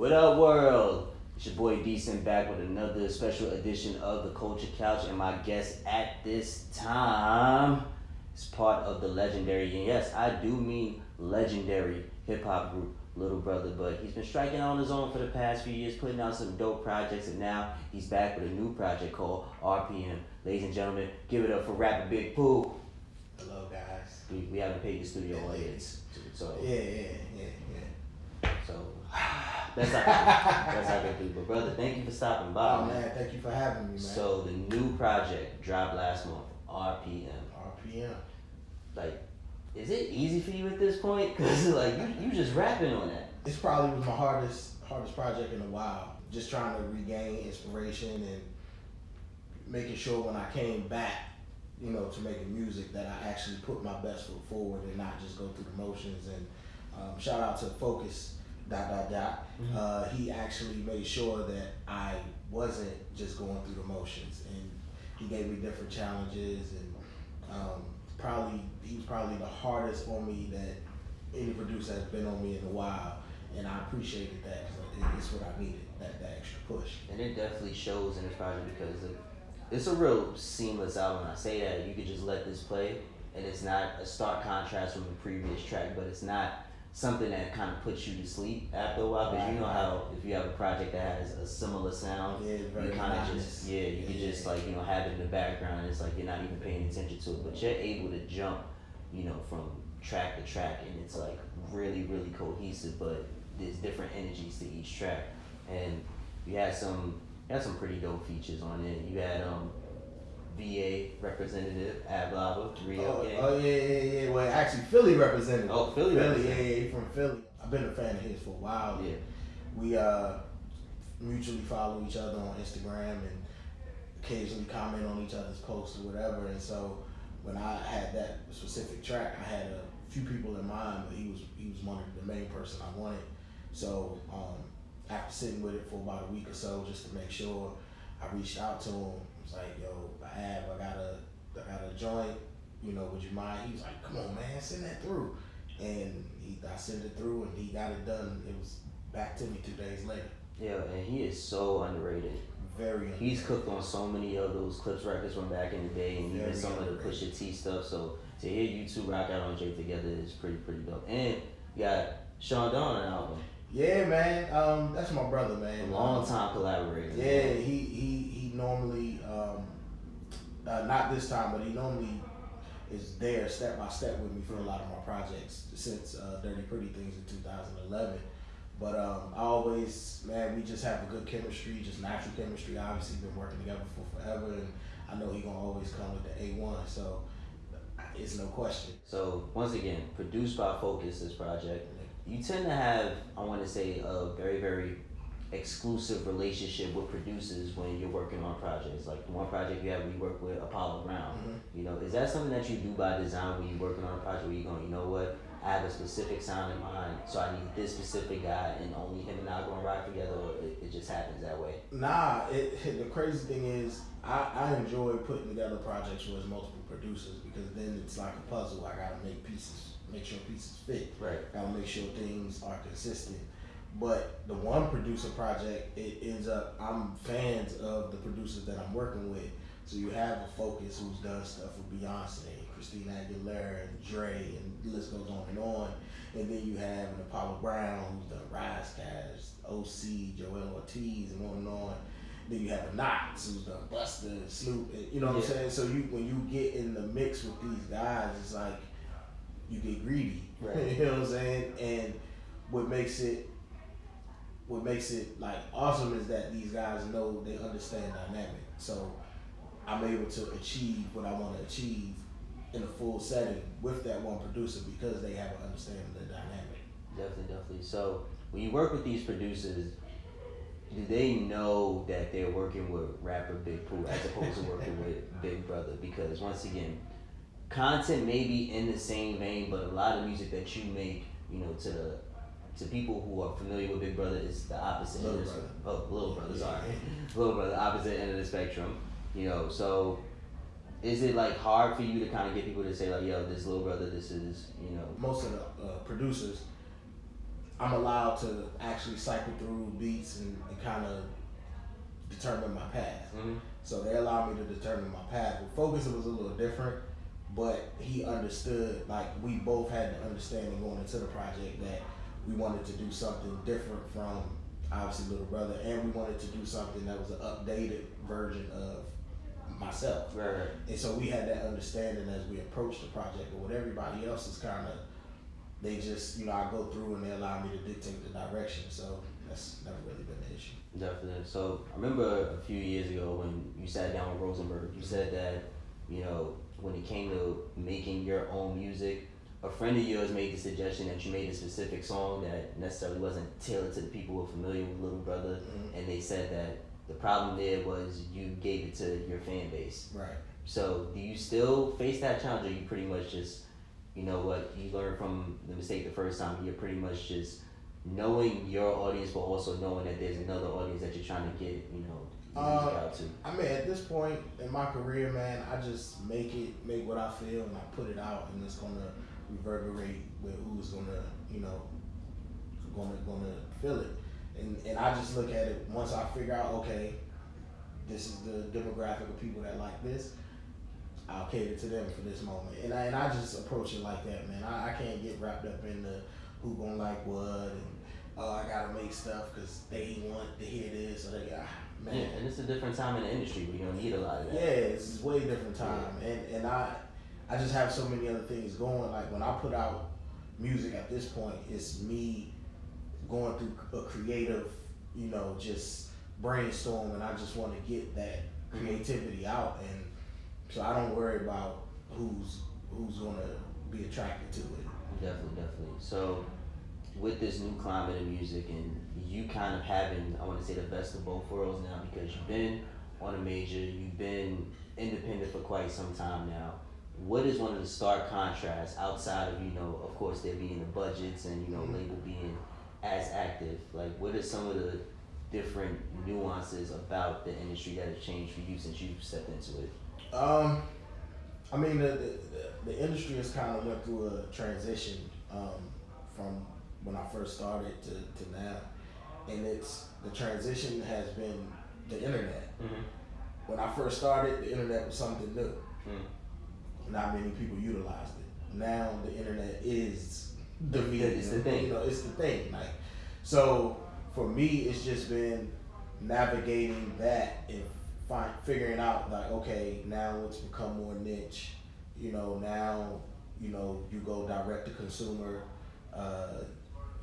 What up, world? It's your boy Decent back with another special edition of the Culture Couch, and my guest at this time is part of the legendary, and yes, I do mean legendary hip hop group Little Brother, but he's been striking on his own for the past few years, putting out some dope projects, and now he's back with a new project called RPM. Ladies and gentlemen, give it up for Rapper Big Pooh. Hello, guys. We, we haven't paid the studio audience, so Yeah, yeah, yeah, yeah. so that's how that's how good people. Brother, thank you for stopping by. Oh man. thank you for having me, man. So the new project dropped last month, RPM. RPM. Like, is it easy for you at this point? Cause like you, you just rapping on that. It's probably was my hardest hardest project in a while. Just trying to regain inspiration and making sure when I came back, you know, to making music that I actually put my best foot forward and not just go through the motions. And um, shout out to Focus dot dot dot. Mhm. Uh, he actually made sure that I wasn't just going through the motions, and he gave me different challenges, and um, probably he was probably the hardest on me that any producer has been on me in a while, and I appreciated that it's what I needed that that extra push. And it definitely shows in this project because it, it's a real seamless album. I say that you could just let this play, and it's not a stark contrast from the previous track, but it's not something that kind of puts you to sleep after a while. Because you know how if you have a project that has a similar sound, Yeah, you kind of just yeah, you can Yeah. just like you know have it in the background. It's like you're not even paying attention to it, but you're able to jump, you know, from track to track, and it's like really really cohesive. But there's different energies to each track, and you had some you had some pretty dope features on it. You had um VA representative Ab Lava, Re-Up Oh, Gang. oh yeah, yeah, yeah. Well, actually, Philly represented. Oh, Philly Philly, yeah, yeah, from Philly. I've been a fan of his for a while. Yeah. We uh mutually follow each other on Instagram and occasionally comment on each other's posts or whatever. And so when I had that specific track, I had a few people in mind, but he was he was one of the main person I wanted. So um, after sitting with it for about a week or so, just to make sure, I reached out to him. I was like, "Yo, I have, I got a, I got a joint. You know, would you mind?" He was like, "Come on, man, send that through." And he, I sent it through, and he got it done. It was back to me two days later. Yeah, and he is so underrated. Very. He's cooked on so many of those Clipse records from back in the day, and even Very some of the underrated. Pusha T stuff. So to hear you two rock out on Jay together is pretty pretty dope. And you got Chaundon on the album, Yeah, man. Um, that's my brother, a man. long Um, time collaborator. Yeah, he he he normally uh, not this time, but he normally is there step by step with me for a lot of my projects since uh, Dirty Pretty Things in 2011. But um, I always, man, we just have a good chemistry, just natural chemistry. Obviously, been working together for forever, and I know he gonna always come with the A1. So it's no question. So once again, produced by Focus, this project. You tend to have, I want to say, a very very exclusive relationship with producers when you're working on projects. Like the one project you have, we work with Apollo Brown. Mhm. You know, is that something that you do by design when you're working on a project where you're going, you know what, I have a specific sound in mind, so I need this specific guy, and only him and I are going to rock together, or it, it just happens that way? Nah, it, the crazy thing is, I, I enjoy putting together projects with multiple producers because then it's like a puzzle. I gotta make pieces, make sure pieces fit. Right. Gotta make sure things are consistent. But the one producer project, it ends up I'm fans of the producers that I'm working with. So you have a Focus who's done stuff with Beyonce, Christina Aguilera, and Dre, and the list goes on and on. And then you have an Apollo Brown who's done Ras Kass, OC, Joel Ortiz, and on and on. Then you have a Nottz who's done Busta, Snoop, and you know what I'm saying? So you when you get in the mix with these guys, it's like you get greedy. Right. you know what I'm saying? And what makes it what makes it like awesome is that these guys know they understand dynamic. So I'm able to achieve what I want to achieve in a full setting with that one producer because they have an understanding of the dynamic. Definitely, definitely. So when you work with these producers, do they know that they're working with rapper Big Pooh as opposed to working with Big Brother? Because once again, content may be in the same vein, but a lot of music that you make, you know, to the to people who are familiar with Big Brother is the opposite. Little end of the- Brother. Oh, Little Brother, sorry. Little Brother, opposite end of the spectrum. You know, so is it like hard for you to kind of get people to say like, yo, this Little Brother, this is, you know, Most of the uh, producers I'm allowed to actually cycle through beats and, and kind of determine my path. Mm-hmm. So they allowed me to determine my path. With Focus, it was a little different, but he understood, like, we both had the understanding going into the project that we wanted to do something different from obviously Little Brother, and we wanted to do something that was an updated version of myself. Right. And so we had that understanding as we approached the project. But with everybody else, is kind of they just you know I go through and they allow me to dictate the direction. So that's never really been an issue. Definitely. So I remember a few years ago when you sat down with Rosenberg, you said that, you know, when it came to making your own music, a friend of yours made the suggestion that you made a specific song that necessarily wasn't tailored to the people who were familiar with Little Brother, Mhm. and they said that the problem there was you gave it to your fan base. Right. So do you still face that challenge, or you pretty much just, you know what, you learned from the mistake the first time, you're pretty much just knowing your audience, but also knowing that there's another audience that you're trying to get, you know, Uh. I mean, at this point in my career, man, I just make it, make what I feel, and I put it out, and it's gonna reverberate with who's gonna, you know, gonna gonna feel it. And and I just look at it once I figure out, okay, this is the demographic of people that like this. I'll cater to them for this moment, and I and I just approach it like that, man. I, I can't get wrapped up in the who gonna like what and oh I gotta make stuff because they want to hear this or they got man. Yeah, and it's a different time in the industry where you don't need a lot of that. Yeah, it's a way different time, and and I I just have so many other things going. Like when I put out music at this point, it's me going through a creative, you know, just brainstorm, and I just want to get that creativity out, and so I don't worry about who's who's gonna be attracted to it. Definitely, definitely. So, with this new climate of music and you kind of having, I want to say, the best of both worlds now because you've been on a major, you've been independent for quite some time now. What is one of the stark contrasts outside of, you know, of course, there being the budgets and, you know, Mhm. label being as active? Like, what are some of the different nuances about the industry that have changed for you since you've stepped into it? Um, I mean, the, the, the industry has kind of went through a transition um, from when I first started to, to now, and it's the transition has been the internet. Mm-hmm. When I first started, the internet was something new. Mm. Not many people utilized it. Now the internet is the medium. it's the thing. You know, it's the thing. Like, so for me, it's just been navigating that and find figuring out like, okay, now it's become more niche. You know, now you know you go direct to consumer. Uh,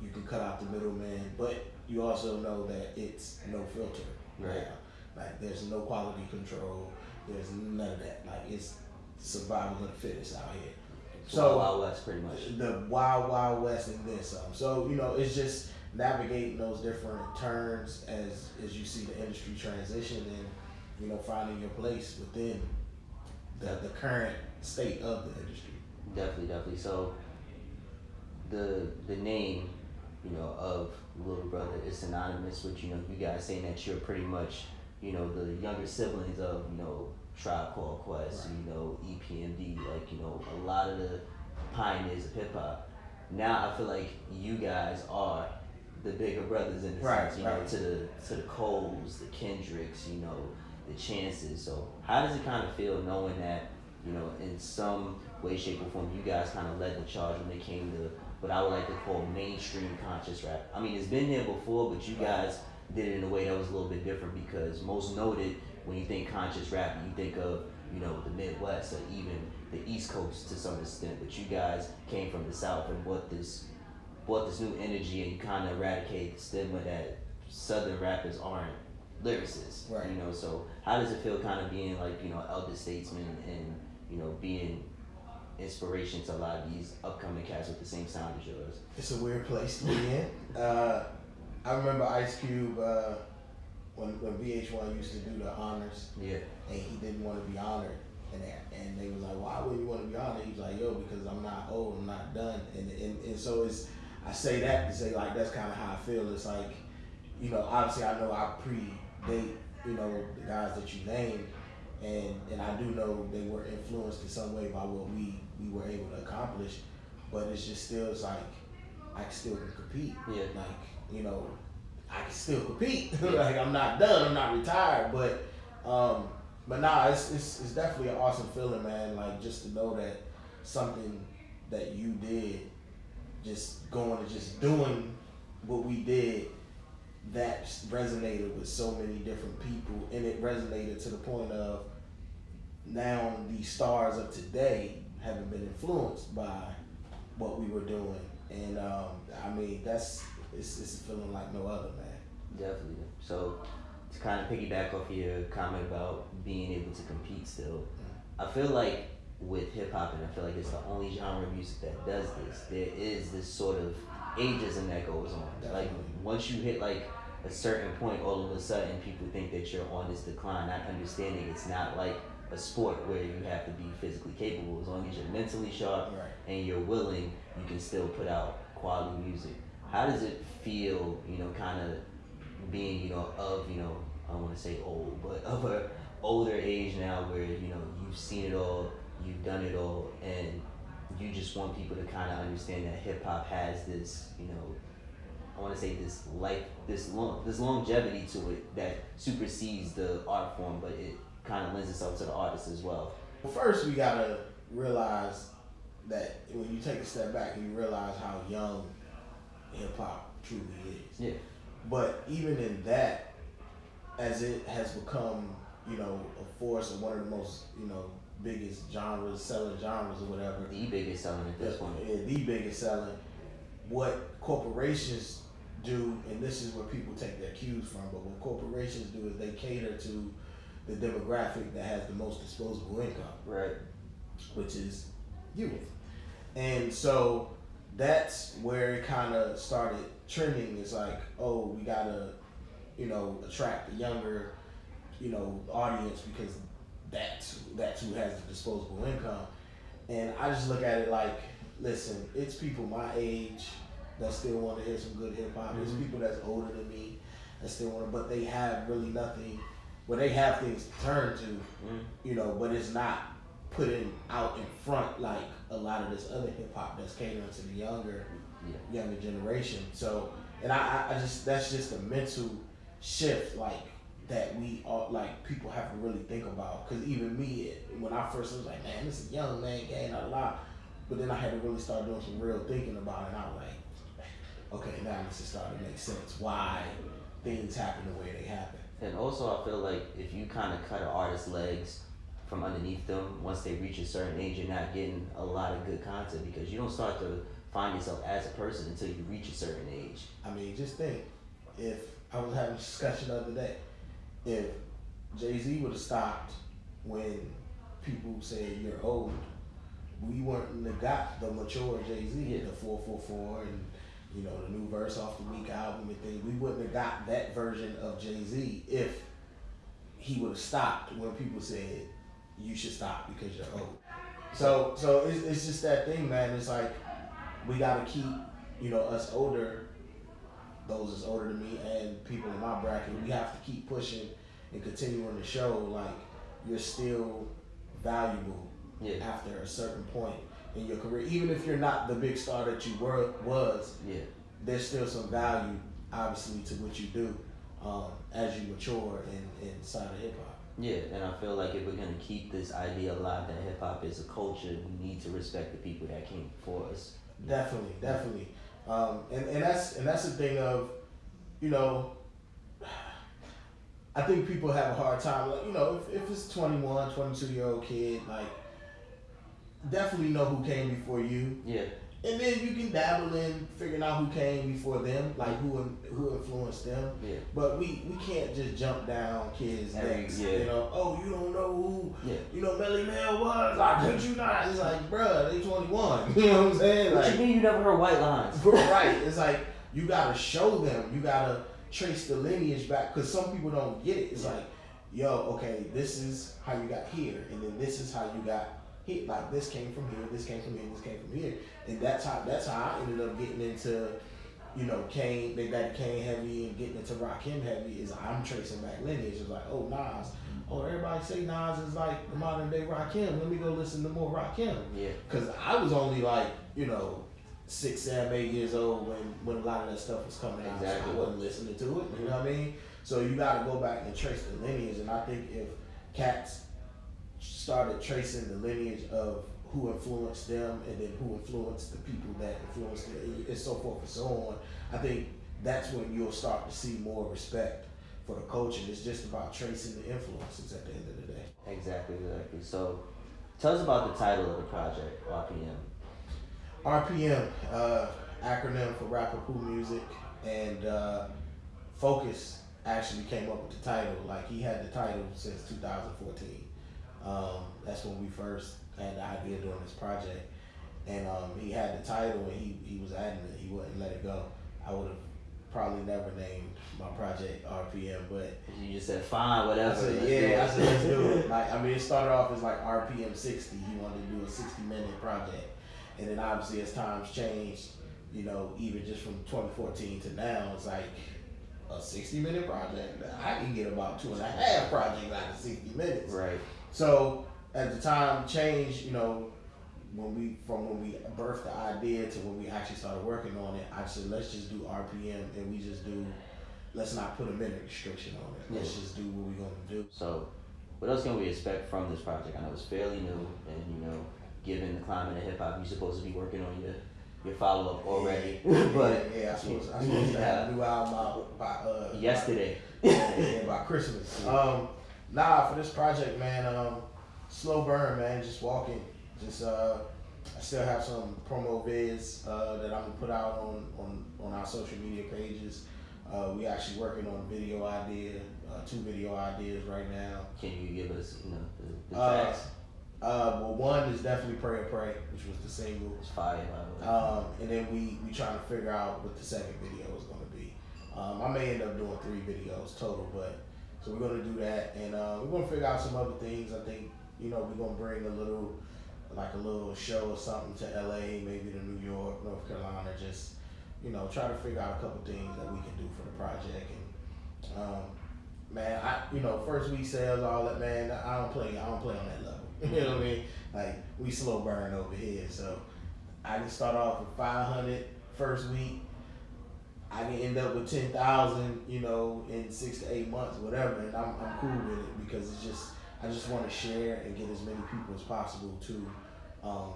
you can cut out the middleman, but you also know that it's no filter. Right. now. Like there's no quality control. There's none of that. Like it's survival of the fittest out here. So, Wild, Wild West, pretty much. the wild wild west and then some. Um, so you know, it's just navigating those different turns as as you see the industry transition and you know finding your place within the the current state of the industry. Definitely, definitely. So the the name, you know, of Little Brother is synonymous with you know you guys saying that you're pretty much you know the younger siblings of you know Tribe Called Quest, Right. you know EPMD, like you know a lot of the pioneers of hip hop. Now I feel like you guys are the bigger brothers in the Right, sense, you know, to the to the Coles, the Kendricks, you know, the Chances. So how does it kind of feel knowing that you know, in some way, shape, or form, you guys kind of led the charge when it came to what I would like to call mainstream conscious rap. I mean, it's been there before, but you guys did it in a way that was a little bit different because most noted when you think conscious rap, you think of you know the Midwest or even the East Coast to some extent. But you guys came from the South and brought this brought this new energy and you kind of eradicate the stigma that Southern rappers aren't lyricists. Right. You know, so how does it feel kind of being like you know elder statesman and you know being inspiration to a lot of these upcoming cats with the same sound as yours? It's a weird place to be in. Uh, I remember Ice Cube uh, when when VH1 used to do the honors. Yeah. and he didn't want to be honored. And they, and they was like, why would you want to be honored? He was like, yo, because I'm not old, I'm not done. And and, and so it's, I say that to say like that's kind of how I feel. It's like, you know, obviously I know I predate, you know, the guys that you named, and and I do know they were influenced in some way by what we we were able to accomplish. But it's just still it's like I still can compete. Yeah. Like you know, I can still compete. like I'm not done. I'm not retired. But um, but nah, it's, it's it's definitely an awesome feeling, man. Like just to know that something that you did, just going and just doing what we did, that resonated with so many different people, and it resonated to the point of now the stars of today haven't been influenced by what we were doing, and um, I mean that's it's, it's feeling like no other, man. Definitely. So to kind of piggyback off your comment about being able to compete still, I feel like with hip hop, and I feel like it's the only genre of music that does this. There is this sort of ageism that goes on. Definitely. Like once you hit like a certain point, all of a sudden people think that you're on this decline, not understanding it's not like a sport where you have to be physically capable. As long as you're mentally sharp Right. and you're willing, you can still put out quality music. How does it feel, you know, kind of being, you know, of, you know, I don't want to say old, but of a older age now where, you know, you've seen it all, you've done it all, and you just want people to kind of understand that hip hop has this, you know, I want to say this life, this long, this longevity to it that supersedes the art form, but it kind of lends itself to the artist as well. Well, first we gotta realize that when you take a step back, you realize how young hip hop truly is. Yeah. But even in that, as it has become, you know, a force of one of the most, you know, biggest genres, selling genres or whatever. The biggest selling at this point. Yeah, the biggest selling. What corporations do, and this is where people take their cues from, but what corporations do is they cater to the demographic that has the most disposable income Right. which is youth. And so that's where it kind of started trending. It's like, oh, we gotta, you know, attract a younger, you know, audience because that's that's who has the disposable income. And I just look at it like, listen, it's people my age that still want to hear some good hip hop. It's Mhm. people that's older than me that still want, to, but they have really nothing. Well, they have things to turn to, Mm. you know, but it's not putting out in front like a lot of this other hip hop that's catering to the younger Yeah. younger generation. So, and I, I- I just that's just a mental shift like that we all like people have to really think about. Cause even me, when I first was like, man, this is young man gang a lot, but then I had to really start doing some real thinking about it. And I was like, okay, now this is starting to make sense why things happen the way they happen. And also, I feel like if you kind of cut an artist's legs from underneath them, once they reach a certain age, you're not getting a lot of good content because you don't start to find yourself as a person until you reach a certain age. I mean, just think if I was having a discussion the other day, if Jay Z would have stopped when people said you're old, we wouldn't have got the mature Jay Z, Yeah. the four four four, and you know the new verse off the week album and things. We wouldn't have got that version of Jay Z if he would have stopped when people said you should stop because you're old. So so it's, it's just that thing, man. It's like we gotta keep you know us older, those that's older than me and people in my bracket. We have to keep pushing and continuing to show like you're still valuable Yeah. after a certain point in your career. Even if you're not the big star that you were was, Yeah. there's still some value obviously to what you do um, as you mature in inside of hip hop. Yeah, and I feel like if we're gonna keep this idea alive that hip hop is a culture, we need to respect the people that came before us. Definitely, definitely. Um, and, and that's and that's the thing of, you know, I think people have a hard time, like, you know, if, if it's 21, 22 year old kid, like, definitely know who came before you. Yeah, And then you can dabble in figuring out who came before them, like who who influenced them. yeah, But we, we can't just jump down kids' necks. yeah. You know, oh, you don't know who yeah. you know, Melle Mel was. Like, could you not? It's like, bruh, they 21. You know what I'm saying? What Like, you mean you never heard white lines? right. It's like you gotta show them. You gotta trace the lineage back because some people don't get it. It's Yeah. like, yo, okay, this is how you got here, and then this is how you got here. Like this came from here, this came from here, this came from here, and that's how that's how I ended up getting into. You know, Kane, Big Daddy Kane heavy and getting into Rakim heavy is I'm tracing back lineage. It's like, oh Nas, mm-hmm. oh everybody say Nas is like the modern day Rakim. Let me go listen to more Rakim. Yeah, Cause I was only like, you know, six, seven, eight years old when when a lot of that stuff was coming out. Exactly. I wasn't listening to it. You know what I mean? So you got to go back and trace the lineage, and I think if cats started tracing the lineage of who influenced them and then who influenced the people that influenced them and so forth and so on, I think that's when you'll start to see more respect for the culture. It's just about tracing the influences at the end of the day. Exactly, exactly. So, tell us about the title of the project, RPM. RPM, uh, acronym for Rapper Pooh Music, and uh, Focus actually came up with the title. Like he had the title since 2014. Um, that's when we first had the idea doing this project, and um, he had the title and he he was adamant he wouldn't let it go. I would have probably never named my project RPM, but You just said fine, whatever. I said, yeah, it." I said, let's do it. Like, I mean, it started off as like RPM 60. He wanted to do a 60 minute project. And then obviously, as times changed, you know, even just from 2014 to now, it's like a 60 minute project. I can get about two and a half projects out of 60 minutes. Right. So at the time change, you know, when we from when we birthed the idea to when we actually started working on it, I said let's just do RPM and we just do let's not put a minute restriction on it. Let's Yeah. just do what we're gonna do. So, what else can we expect from this project? I know it's fairly new, and you know, given the climate of hip hop, you're supposed to be working on your your follow up already. but yeah, yeah, I suppose I supposed to have a new album out by uh yesterday. By, yeah, by Christmas. Um, nah, for this project, man, um, slow burn, man. Just walking. Just uh, I still have some promo vids uh, that I'm gonna put out on on on our social media pages. Uh, we actually working on a video idea, uh, two video ideas right now. Can you give us, you know, the, the Uh, tracks? Uh, well, one is definitely Pray or Pray, which was the single. It's fire, by the way. Um, and then we we trying to figure out what the second video is going to be. Um, I may end up doing three videos total, but so we're to do that, and uh, we're to figure out some other things. I think you know we're to bring a little like a little show or something to LA, maybe to New York, North Carolina, just you know try to figure out a couple things that we can do for the project and. Um, Man, I you know first week sales, all that. Man, I don't play. I don't play on that level. you know what I mean? Like we slow burn over here, so I can start off with 500 first week. I can end up with 10,000, you know, in six to eight months, whatever, and I'm, I'm cool with it because it's just, I just want to share and get as many people as possible to um,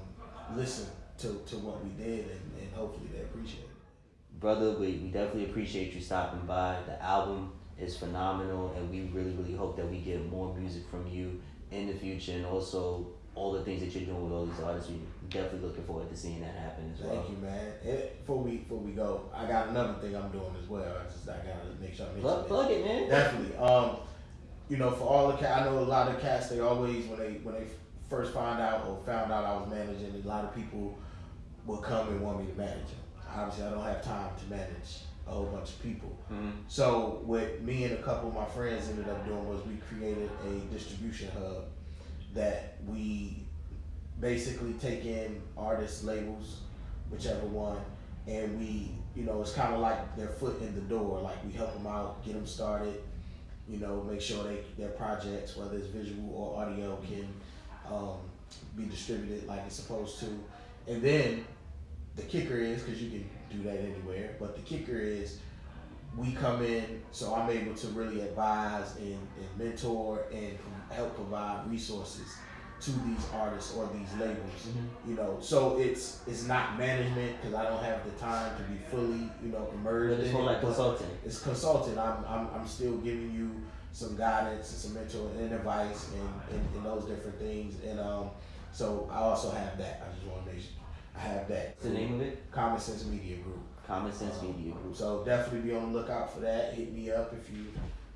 listen to, to what we did and, and hopefully they appreciate it. Brother, we, we definitely appreciate you stopping by. The album is phenomenal, and we really, really hope that we get more music from you in the future, and also all the things that you're doing with all these artists. We definitely looking forward to seeing that happen as well. Thank you, man. And before we before we go, I got another thing I'm doing as well. I just I gotta make sure I mention Plug, it. plug it, man. Definitely. Um, you know, for all the cats, I know a lot of cats. They always when they when they first find out or found out I was managing, a lot of people will come and want me to manage them. Obviously, I don't have time to manage a whole bunch of people. Mhm. So what me and a couple of my friends ended up doing was we created a distribution hub that we basically take in artist labels, whichever one, and we, you know, it's kind of like their foot in the door. Like we help them out, get them started, you know, make sure they their projects, whether it's visual or audio, can um, be distributed like it's supposed to. And then the kicker is because you can do that anywhere, but the kicker is we come in, so I'm able to really advise and, and mentor and help provide resources to these artists or these labels. You know, so it's it's not management because I don't have the time to be fully, you know, immersed But it's in more it, like consulting. It's consulting. I'm, I'm I'm still giving you some guidance and some mentoring and advice and, and, and those different things. And um, so I also have that. I just want to make sure I have that. What's the name of it? Common Sense Media Group. Common Sense Media Group. So definitely be on the lookout for that. Hit me up if you,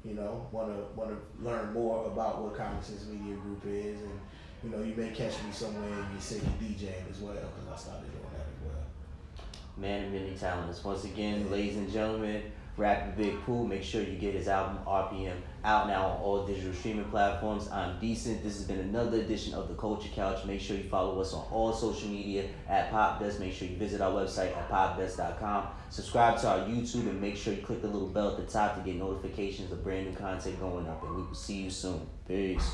you know, want to want to learn more about what Common Sense Media Group is, and you know, you may catch me somewhere in your city DJing as well because I started doing that as well. Man of many talents. Once again, ladies and gentlemen, Rapper Big Pooh. Make sure you get his album RPM out now on all digital streaming platforms. I'm decent. This has been another edition of the Culture Couch. Make sure you follow us on all social media at PopDust. Make sure you visit our website at popdust.com. Subscribe to our YouTube and make sure you click the little bell at the top to get notifications of brand new content going up. And we will see you soon. Peace.